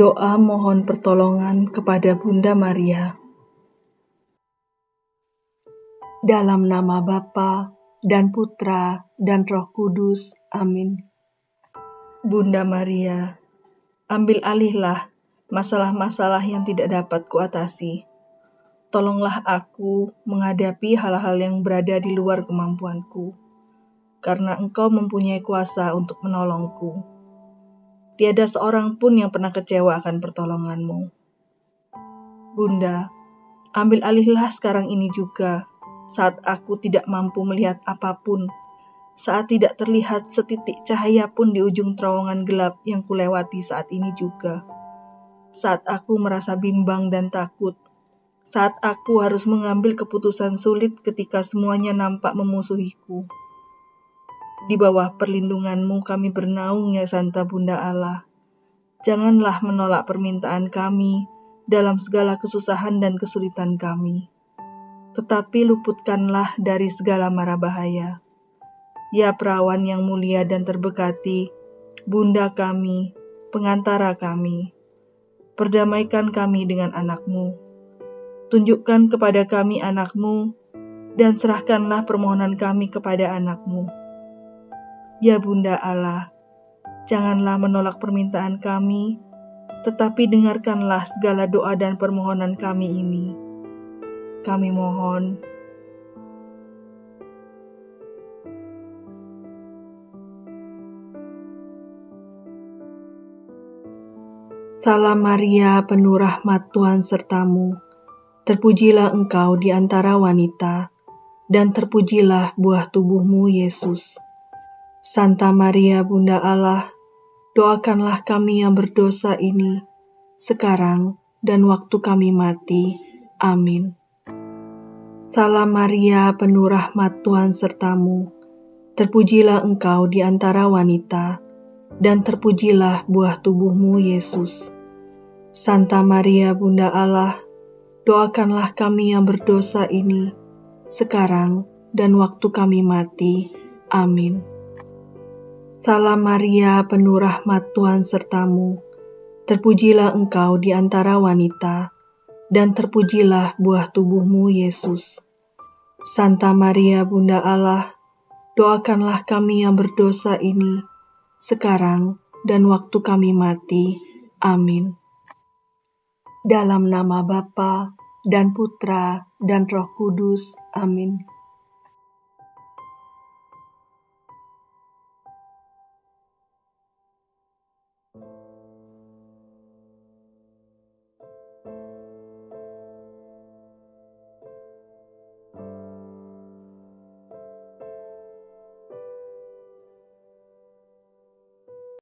Doa mohon pertolongan kepada Bunda Maria. Dalam nama Bapa dan Putra dan Roh Kudus. Amin. Bunda Maria, ambil alihlah masalah-masalah yang tidak dapat kuatasi. Tolonglah aku menghadapi hal-hal yang berada di luar kemampuanku, karena Engkau mempunyai kuasa untuk menolongku Tiada seorang pun yang pernah kecewa akan pertolonganmu. Bunda, ambil alihlah sekarang ini juga, saat aku tidak mampu melihat apa pun, saat tidak terlihat setitik cahaya pun di ujung terowongan gelap yang kulewati saat ini juga. Saat aku merasa bimbang dan takut, saat aku harus mengambil keputusan sulit ketika semuanya nampak memusuhiku. Di bawah perlindunganmu kami bernaung ya Santa Bunda Allah. Janganlah menolak permintaan kami dalam segala kesusahan dan kesulitan kami. Tetapi luputkanlah dari segala mara bahaya. Ya perawan yang mulia dan terberkati, Bunda kami, pengantara kami, perdamaikan kami dengan anakmu. Tunjukkan kepada kami anakmu, dan serahkanlah permohonan kami kepada anakmu Ya Bunda Allah, janganlah menolak permintaan kami, tetapi dengarkanlah segala doa dan permohonan kami ini. Kami mohon. Salam Maria, penuh rahmat Tuhan sertamu. Terpujilah engkau di antara wanita, dan terpujilah buah tubuhmu, Yesus. Santa Maria Bunda Allah, doakanlah kami yang berdosa ini, sekarang dan waktu kami mati. Amin. Salam Maria, penuh rahmat Tuhan sertamu. Terpujilah engkau di antara wanita, dan terpujilah buah tubuhmu, Yesus. Santa Maria Bunda Allah, doakanlah kami yang berdosa ini, sekarang dan waktu kami mati. Amin. Salam Maria, penuh rahmat Tuhan sertamu. Terpujilah engkau di antara wanita, dan terpujilah buah tubuhmu, Yesus. Santa Maria, Bunda Allah, doakanlah kami yang berdosa ini, sekarang dan waktu kami mati. Amin. Dalam nama Bapa dan Putra dan Roh Kudus. Amin.